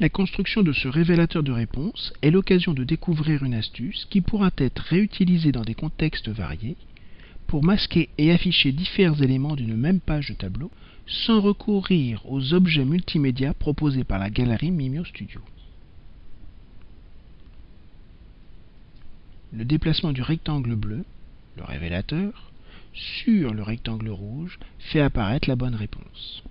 La construction de ce révélateur de réponse est l'occasion de découvrir une astuce qui pourra être réutilisée dans des contextes variés pour masquer et afficher différents éléments d'une même page de tableau sans recourir aux objets multimédia proposés par la galerie Mimio Studio. Le déplacement du rectangle bleu, le révélateur, sur le rectangle rouge fait apparaître la bonne réponse.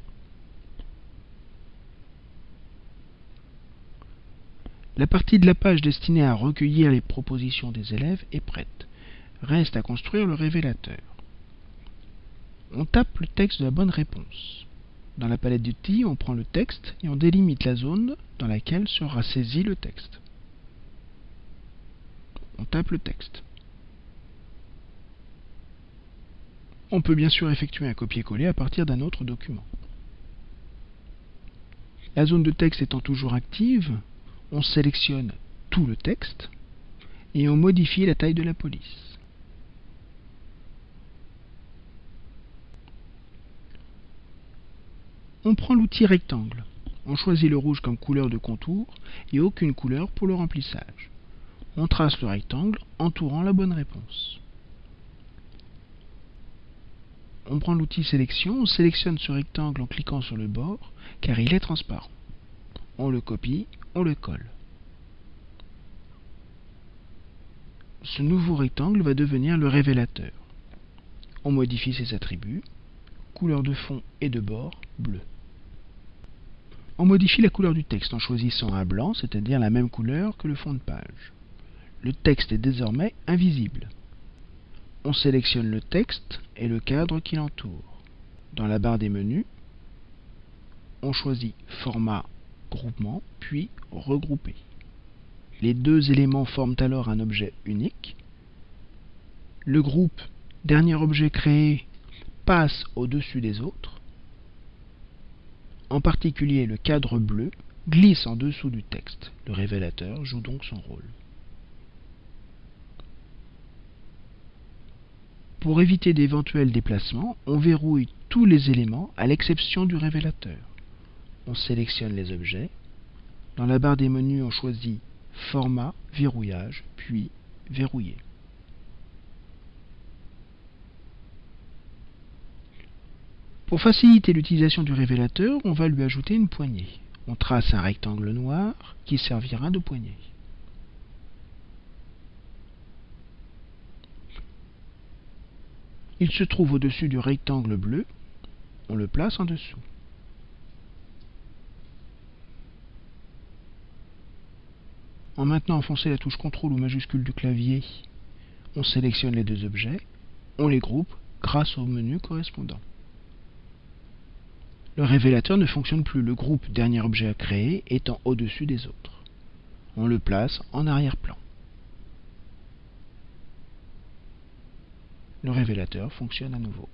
La partie de la page destinée à recueillir les propositions des élèves est prête. Reste à construire le révélateur. On tape le texte de la bonne réponse. Dans la palette d'outils, on prend le texte et on délimite la zone dans laquelle sera saisi le texte. On tape le texte. On peut bien sûr effectuer un copier-coller à partir d'un autre document. La zone de texte étant toujours active, on sélectionne tout le texte et on modifie la taille de la police. On prend l'outil rectangle. On choisit le rouge comme couleur de contour et aucune couleur pour le remplissage. On trace le rectangle entourant la bonne réponse. On prend l'outil sélection, on sélectionne ce rectangle en cliquant sur le bord car il est transparent. On le copie, on le colle. Ce nouveau rectangle va devenir le révélateur. On modifie ses attributs, couleur de fond et de bord bleu. On modifie la couleur du texte en choisissant un blanc, c'est-à-dire la même couleur que le fond de page. Le texte est désormais invisible. On sélectionne le texte et le cadre qui l'entoure. Dans la barre des menus, on choisit Format Groupement, puis Regrouper. Les deux éléments forment alors un objet unique. Le groupe Dernier objet créé passe au-dessus des autres. En particulier, le cadre bleu glisse en dessous du texte. Le révélateur joue donc son rôle. Pour éviter d'éventuels déplacements, on verrouille tous les éléments à l'exception du révélateur. On sélectionne les objets. Dans la barre des menus, on choisit Format, Verrouillage, puis Verrouiller. Pour faciliter l'utilisation du révélateur, on va lui ajouter une poignée. On trace un rectangle noir qui servira de poignée. Il se trouve au-dessus du rectangle bleu. On le place en dessous. En maintenant enfoncé la touche CTRL ou majuscule du clavier, on sélectionne les deux objets, on les groupe grâce au menu correspondant. Le révélateur ne fonctionne plus, le groupe dernier objet à créer étant au-dessus des autres. On le place en arrière-plan. le révélateur fonctionne à nouveau.